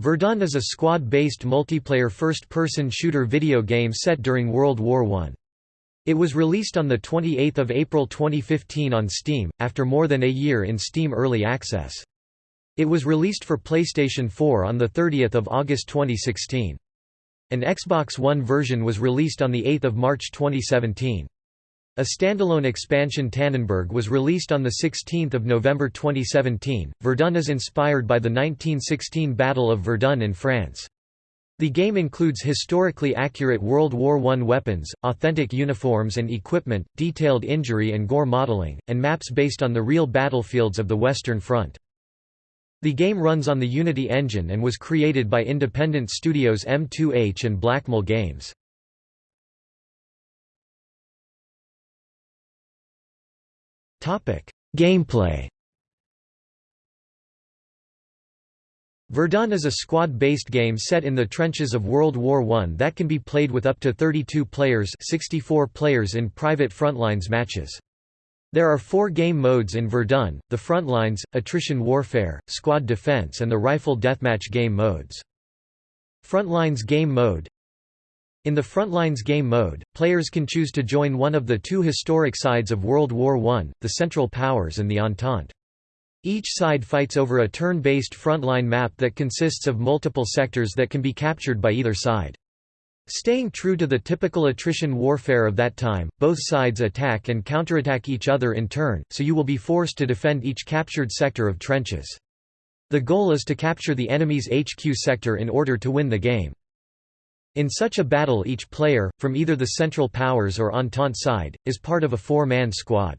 Verdun is a squad-based multiplayer first-person shooter video game set during World War I. It was released on 28 April 2015 on Steam, after more than a year in Steam Early Access. It was released for PlayStation 4 on 30 August 2016. An Xbox One version was released on 8 March 2017. A standalone expansion Tannenberg was released on 16 November 2017. Verdun is inspired by the 1916 Battle of Verdun in France. The game includes historically accurate World War I weapons, authentic uniforms and equipment, detailed injury and gore modeling, and maps based on the real battlefields of the Western Front. The game runs on the Unity engine and was created by independent studios M2H and Blackmill Games. Gameplay Verdun is a squad-based game set in the trenches of World War I that can be played with up to 32 players 64 players in private frontlines matches. There are four game modes in Verdun, the Frontlines, Attrition Warfare, Squad Defense and the Rifle Deathmatch game modes. Frontlines game mode in the Frontlines game mode, players can choose to join one of the two historic sides of World War I, the Central Powers and the Entente. Each side fights over a turn-based frontline map that consists of multiple sectors that can be captured by either side. Staying true to the typical attrition warfare of that time, both sides attack and counterattack each other in turn, so you will be forced to defend each captured sector of trenches. The goal is to capture the enemy's HQ sector in order to win the game. In such a battle each player, from either the Central Powers or Entente side, is part of a four-man squad.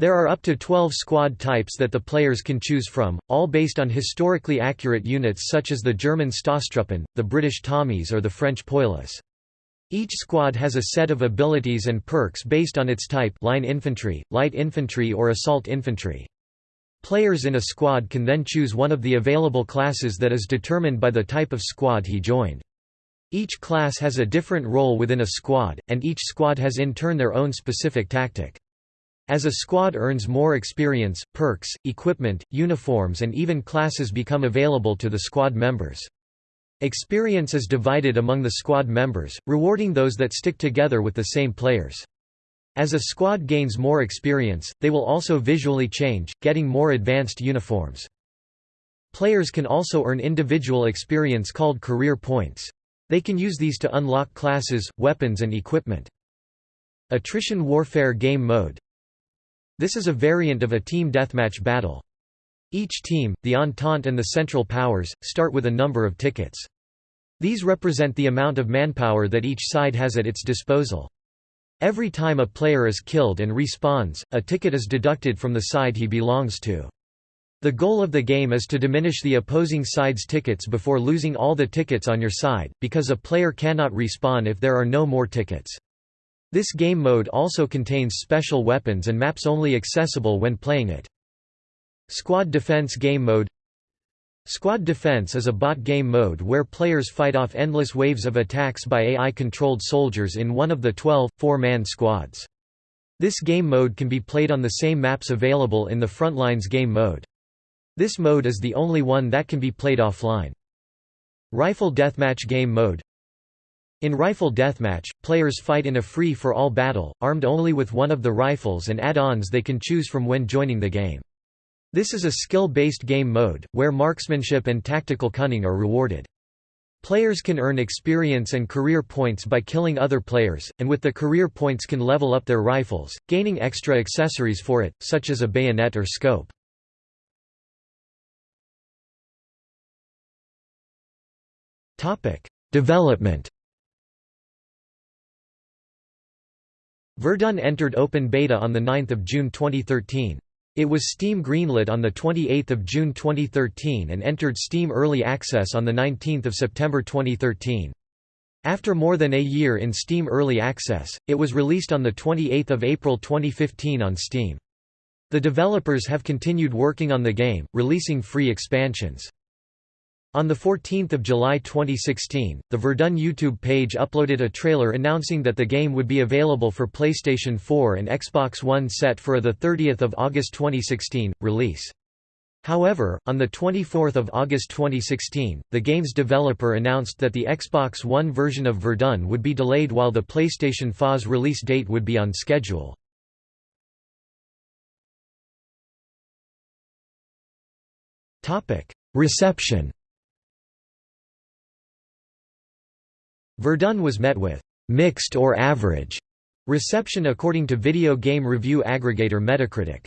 There are up to 12 squad types that the players can choose from, all based on historically accurate units such as the German Stoßtruppen, the British Tommies or the French Poilus. Each squad has a set of abilities and perks based on its type line infantry, light infantry or assault infantry. Players in a squad can then choose one of the available classes that is determined by the type of squad he joined. Each class has a different role within a squad, and each squad has in turn their own specific tactic. As a squad earns more experience, perks, equipment, uniforms and even classes become available to the squad members. Experience is divided among the squad members, rewarding those that stick together with the same players. As a squad gains more experience, they will also visually change, getting more advanced uniforms. Players can also earn individual experience called career points. They can use these to unlock classes, weapons and equipment. Attrition Warfare Game Mode This is a variant of a team deathmatch battle. Each team, the Entente and the Central Powers, start with a number of tickets. These represent the amount of manpower that each side has at its disposal. Every time a player is killed and respawns, a ticket is deducted from the side he belongs to. The goal of the game is to diminish the opposing side's tickets before losing all the tickets on your side, because a player cannot respawn if there are no more tickets. This game mode also contains special weapons and maps only accessible when playing it. Squad Defense Game Mode Squad Defense is a bot game mode where players fight off endless waves of attacks by AI-controlled soldiers in one of the 12, four-man squads. This game mode can be played on the same maps available in the Frontlines game mode. This mode is the only one that can be played offline. Rifle Deathmatch Game Mode In Rifle Deathmatch, players fight in a free-for-all battle, armed only with one of the rifles and add-ons they can choose from when joining the game. This is a skill-based game mode, where marksmanship and tactical cunning are rewarded. Players can earn experience and career points by killing other players, and with the career points can level up their rifles, gaining extra accessories for it, such as a bayonet or scope. Development Verdun entered open beta on 9 June 2013. It was Steam greenlit on 28 June 2013 and entered Steam Early Access on 19 September 2013. After more than a year in Steam Early Access, it was released on 28 April 2015 on Steam. The developers have continued working on the game, releasing free expansions. On 14 July 2016, the Verdun YouTube page uploaded a trailer announcing that the game would be available for PlayStation 4 and Xbox One set for a 30 August 2016, release. However, on 24 August 2016, the game's developer announced that the Xbox One version of Verdun would be delayed while the PlayStation 4's release date would be on schedule. Reception Verdun was met with «mixed or average» reception according to video game review aggregator Metacritic.